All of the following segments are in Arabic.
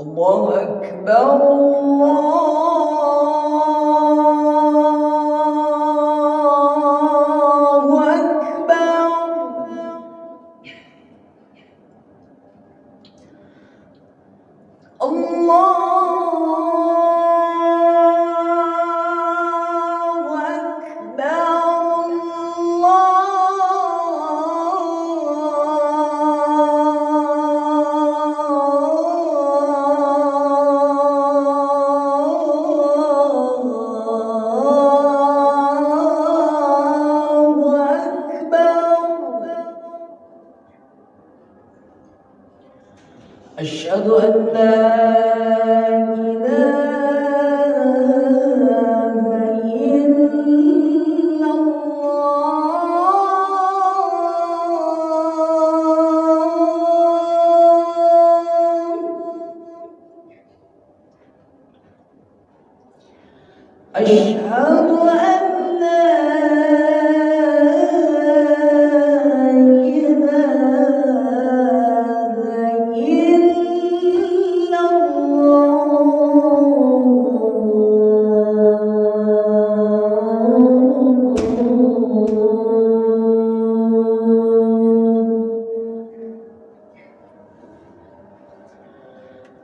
الله أكبر الله أشهد أن لا أشهد أن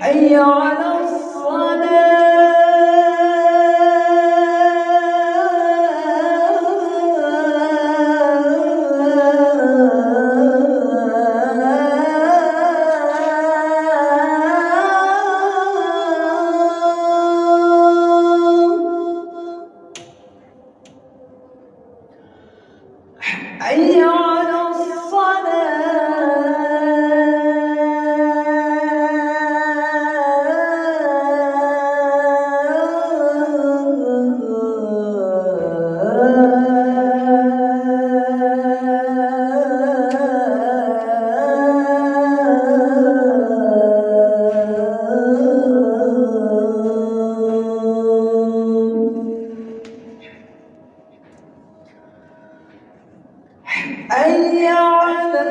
حي على الصلاة. حي على